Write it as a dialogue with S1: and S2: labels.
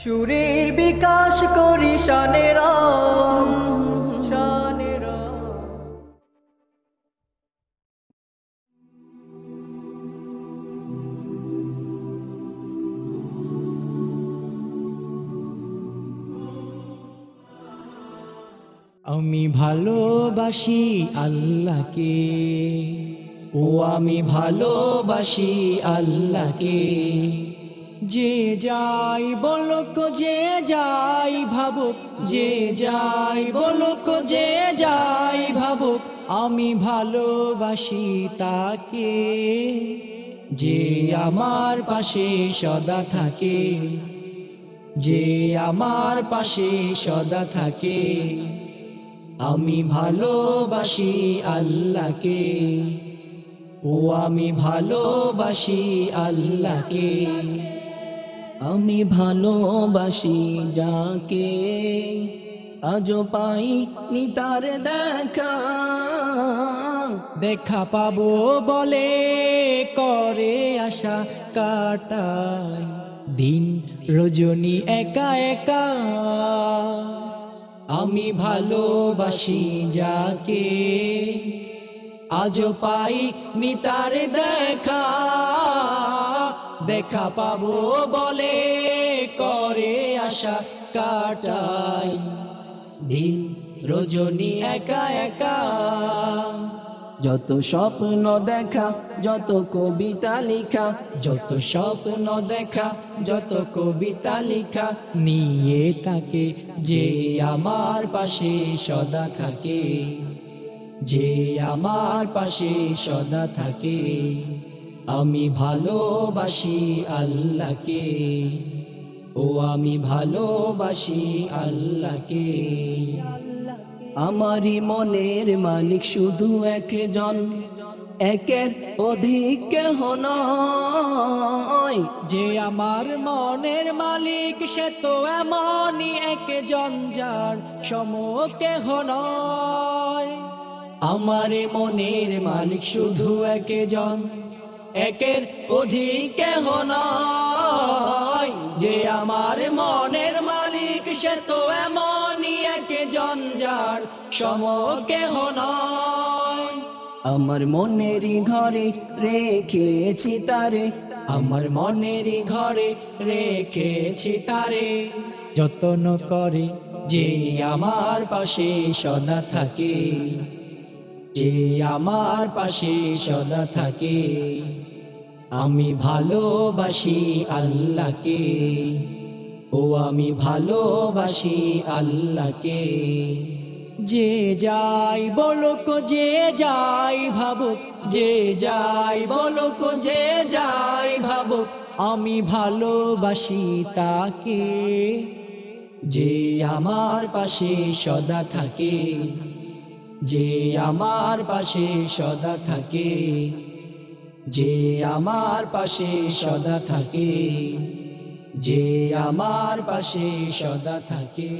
S1: সুরের বিকাশ করি শানেরা
S2: আমি ভালোবাসি আল্লাহকে ও আমি ভালোবাসি আল্লাহকে। যে যাই বলক, যে যাই ভাবুক, যে যাই বলক, যে যাই ভাবুক, আমি ভালোবাসি তাকে। যে আমার পাশে সদা থাকে, যে আমার পাশে সদা থাকে, আমি ভালোবাসি আল্লাহকে। ও আমি ভালোবাসি আল্লাহকে। আমি ভালোবাসি যাকে, আজও পাই নি তার দেখা। দেখা পাবো বলে করে আশা কাটায় দিন রজনী একা একা। আমি ভালোবাসি যাকে, আজও পাই নিতার দেখা। দেখা পাবো বলে করে আশা কাটাই। দিন রজনী একা একা। যত স্বপ্ন দেখা, যত কবিতা লিখা, যত স্বপ্ন দেখা, যত কবিতা লিখা, নিয়ে থাকে যে আমার পাশে সদা থাকে। যে আমার পাশে সদা থাকে। আমি ভালোবাসি আল্লাহকে। ও আমি ভালোবাসি আল্লাহকে। আমারই মনের মালিক শুধু একজন। একের অধিক কেহ নয়। যে আমার মনের মালিক, সে তো এমনই একজন যার সম কেহ নয়। আমার মনের মালিক শুধু একজন। একের অধিক যে আমার মনের মালিক, সে তো এমনই একজন যার সম কেহ নয়। আমার মনেরই ঘরে রেখেছি তারে, আমার মনেরই ঘরে রেখেছি তারে। যত্ন করে যে আমার পাশে সদা থাকে। যে আমার পাশে সদা থাকে, আমি ভালোবাসি আল্লাহকে। ও আমি ভালোবাসি আল্লাহকে। যে যাই বলক, যে যাই ভাবুক, যে যাই বলক, যে যাই ভাবুক, আমি ভালোবাসি তাকে। যে আমার পাশে সদা থাকে যে আমার পাশে সদা থাকে, যে আমার পাশে সদা থাকে, যে আমার পাশে সদা থাকে।